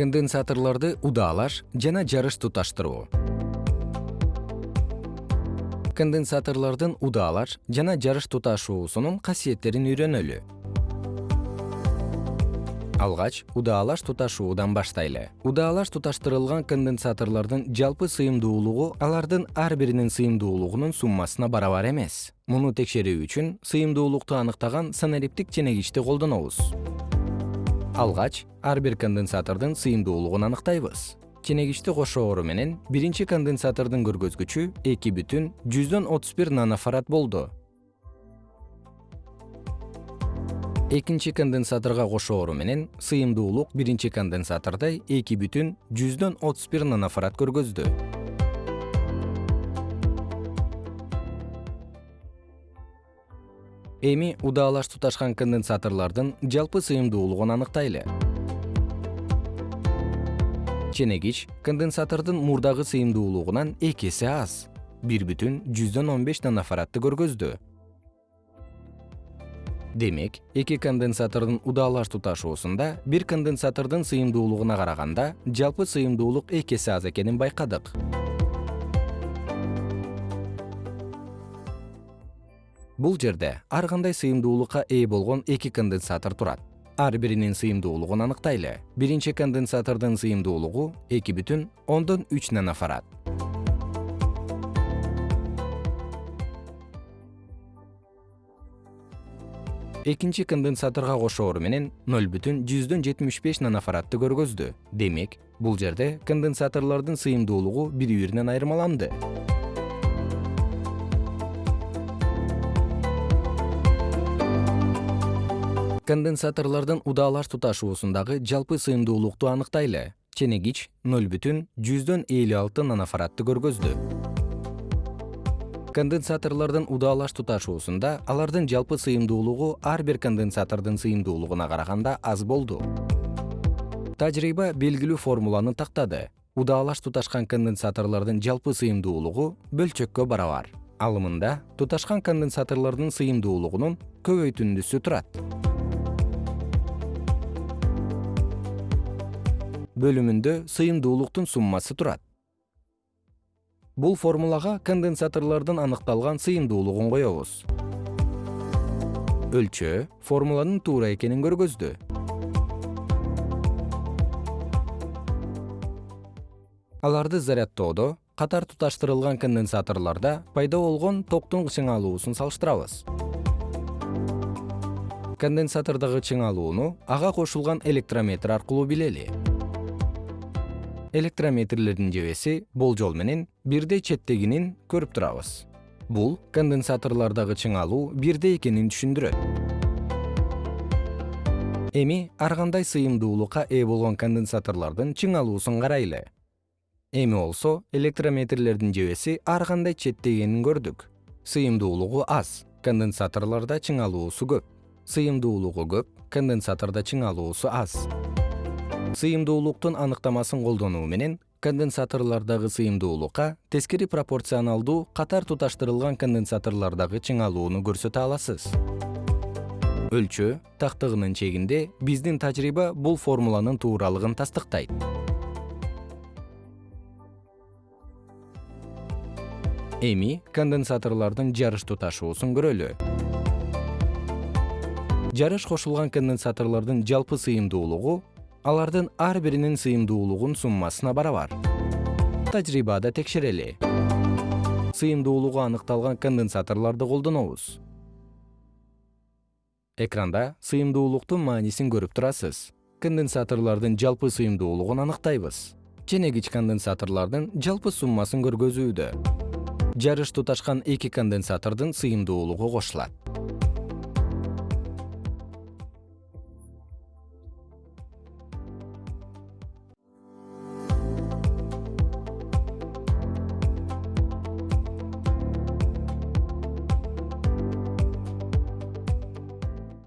конденсаторлорду удаалаш жана жарыш туташтыруу. Конденсаторлордун удаалаш жана жарыш туташуусунун касиеттерин үйрөнөлү. Алгач удаалаш туташуудан баштайлы. Удаалаш туташтырылган конденсаторлордун жалпы сыйымдуулугу алардын ар биринин сыйымдуулугунун суммасына барабар эмес. Муну текшерүү үчүн сыйымдуулукту аныктаган санариптик ченегичти колдонобуз алгач ар бир конденсатордун сыйымдуулугун аныктайбыз. Ченегичти кошоору менен биринчи конденсатордун көргөзгүчү эки жүздөн отуз бир нанофарад болду. Экинчи конденсаторго кошоору менен сыйымдуулук биринчи конденсатордой эки бүтүн жүздөн отуз бир нанофарад көргөздү эми удаалаш туташкан конденсаторлордун жалпы сыйымдуулугун аныктайлы. Ченегич конденсатордун мурдагы сыйымдуулугунан эки эсе аз. Бир бүтүн жүздөн он беш нанофарадты көргөздү. Демек эки конденсатордун удаалаш туташуусунда бир конденсатордун сыйымдуулугуна караганда жалпы сыйымдуулук эки эсе аз экенин байкадык бул жерде ар кандай сыйымдуулукка ээ болгон эки конденсатор турат. Ар биринин сыйымдуулугун аныктайлы. Биринчи конденсатордун сыйымдуулугу эки бүтүн ондон үч нанофарад экинчи конденсаторго кошоору менен ноль бүтүн жүздөн жетимиш беш нанофарадты көргөздү. Демек бул жерде конденсаторлордун сыйымдуулугу бири биринен айырмаланды конденсаторлордун удаалаш туташуусундагы жалпы сыйымдуулукту аныктайлы. Ченегич алты нанофарадты көргөздү. Конденсаторлордун удаалаш туташуусунда алардын жалпы сыйымдуулугу ар бир конденсатордун сыйымдуулугуна караганда аз болду. Тажрыйба белгилүү формуланы тактады. Удаалаш туташкан конденсаторлордун жалпы сыйымдуулугу бөлчөккө барабар. Ал мында туташкан конденсаторлордун сыйымдуулугунун көбөйтүндүсү турат бөлүмүндө сыйымдуулуктун суммасы турат. Бул формулага конденсаторлордун аныкталган сыйымдуулугун коебуз. Өлчөө формуланын туура экенин көргөздү. Аларды зарядтоодо катар туташтырылган конденсаторлордо пайда болгон токтун чыңалуусун салыштырабыз. Конденсатордогу чыңалууну ага кошулган электрометр аркылуу билели электрометрлердин жебеси болжол менен бирдей четтегинин көрүп турабыз. Бул конденсаторлордогу чыңалуу бирдей экенин түшүндүрөт. Эми ар кандай сыйымдуулукка ээ болгон конденсаторлордун чыңалуусун карайлы. Эми болсо электрометрлердин жебеси ар кандай четтегенин көрдүк. Сыйымдуулугу аз конденсаторлордо чыңалуусу көп. Сыйымдуулугу көп конденсатордо чыңалуусу аз сыйымдуулуктун аныктамасын колдонуу менен конденсаторлордогу сыйымдуулукка тескери пропорционалдуу катар туташтырылган конденсаторлордогу чыңалууну көрсөтө аласыз. Өлчөө тактыгынын чегинде биздин тажрыйба бул формуланын тууралыгын тастыктайт. Эми конденсаторлордун жарыш туташуусун көрөлү. Жарыш кошулган конденсаторлордун жалпы сыйымдуулугу алардын ар биринин сыйымдуулугун суммасына барабар. Тажрыйбада текшерели. Сыйымдуулугу аныкталган конденсаторлорду колдонобуз. Экранда сыйымдуулуктун маанисин көрүп турасыз. Конденсаторлордун жалпы сыйымдуулугун аныктайбыз. Ченегич конденсаторлордун жалпы суммасын көргөзүүдө. Жарыш туташкан эки конденсатордун сыйымдуулугу кошулат